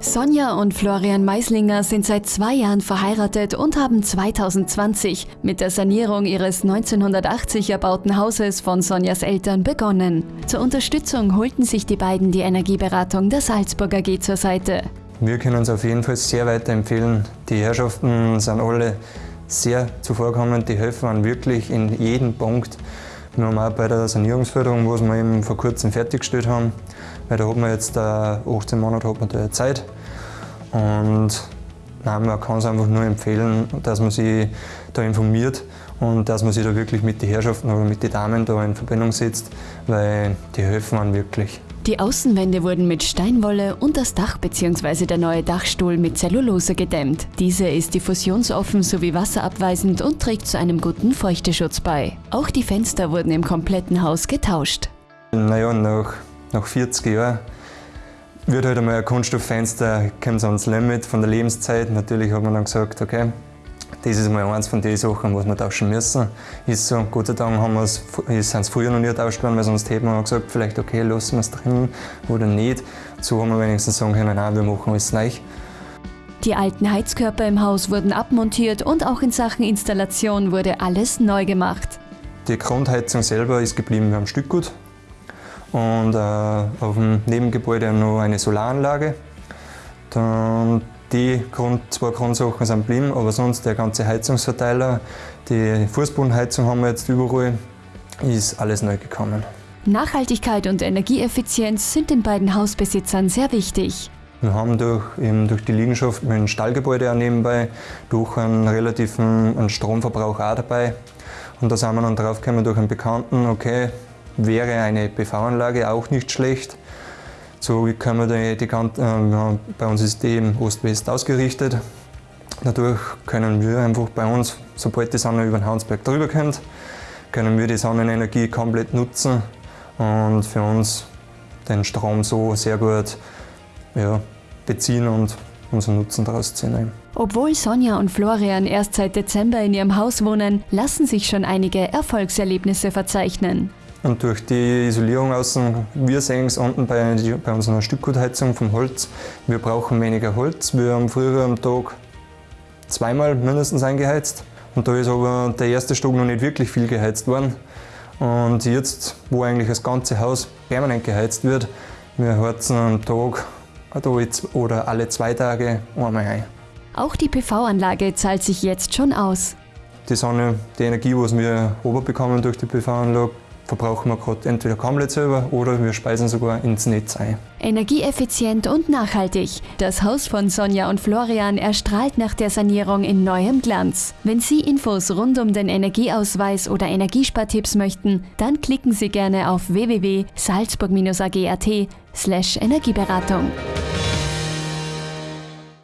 Sonja und Florian Meislinger sind seit zwei Jahren verheiratet und haben 2020 mit der Sanierung ihres 1980 erbauten Hauses von Sonjas Eltern begonnen. Zur Unterstützung holten sich die beiden die Energieberatung der Salzburg AG zur Seite. Wir können uns auf jeden Fall sehr weiterempfehlen. Die Herrschaften sind alle sehr zuvorkommend, die helfen wirklich in jedem Punkt. Auch bei der Sanierungsförderung, was wir eben vor kurzem fertiggestellt haben, weil da hat man jetzt 18 Monate hat man da Zeit. Und nein, man kann es einfach nur empfehlen, dass man sich da informiert und dass man sich da wirklich mit den Herrschaften oder mit den Damen da in Verbindung setzt, weil die helfen einem wirklich. Die Außenwände wurden mit Steinwolle und das Dach bzw. der neue Dachstuhl mit Zellulose gedämmt. Diese ist diffusionsoffen sowie wasserabweisend und trägt zu einem guten Feuchteschutz bei. Auch die Fenster wurden im kompletten Haus getauscht. Naja, nach, nach 40 Jahren wird halt einmal ein Kunststofffenster, kommt ans Limit von der Lebenszeit. Natürlich hat man dann gesagt, okay, das ist mal eins von den Sachen, was wir tauschen müssen. Ist so, Gott sei Dank haben es, sind es früher noch nie getauscht worden, weil sonst hätten wir gesagt, vielleicht okay, lassen wir es drin oder nicht. So haben wir wenigstens sagen können, nein, wir machen alles neu. Die alten Heizkörper im Haus wurden abmontiert und auch in Sachen Installation wurde alles neu gemacht. Die Grundheizung selber ist geblieben beim Stückgut und äh, auf dem Nebengebäude noch eine Solaranlage. Dann die Grund, zwei Grundsachen sind geblieben, aber sonst der ganze Heizungsverteiler, die Fußbodenheizung haben wir jetzt überall, ist alles neu gekommen. Nachhaltigkeit und Energieeffizienz sind den beiden Hausbesitzern sehr wichtig. Wir haben durch, eben durch die Liegenschaft mit dem Stallgebäude auch nebenbei, durch einen relativen einen Stromverbrauch auch dabei. Und da sind wir dann drauf gekommen durch einen Bekannten, okay, wäre eine PV-Anlage auch nicht schlecht. So können wir die, die äh, bei uns ist die Ost-West ausgerichtet. Dadurch können wir einfach bei uns, sobald die Sonne über den Hansberg drüber kommt, können wir die Sonnenenergie komplett nutzen und für uns den Strom so sehr gut ja, beziehen und unseren Nutzen daraus ziehen. Obwohl Sonja und Florian erst seit Dezember in ihrem Haus wohnen, lassen sich schon einige Erfolgserlebnisse verzeichnen. Und durch die Isolierung außen, wir sehen es unten bei, bei unserer Stückgutheizung vom Holz, wir brauchen weniger Holz. Wir haben früher am Tag zweimal mindestens eingeheizt. Und da ist aber der erste Stock noch nicht wirklich viel geheizt worden. Und jetzt, wo eigentlich das ganze Haus permanent geheizt wird, wir heizen am Tag oder alle zwei Tage einmal ein. Auch die PV-Anlage zahlt sich jetzt schon aus. Die Sonne, die Energie, die wir oberbekommen durch die PV-Anlage, verbrauchen wir gerade entweder komplett selber oder wir speisen sogar ins Netz ein. Energieeffizient und nachhaltig. Das Haus von Sonja und Florian erstrahlt nach der Sanierung in neuem Glanz. Wenn Sie Infos rund um den Energieausweis oder Energiespartipps möchten, dann klicken Sie gerne auf www.salzburg-ag.at slash Energieberatung.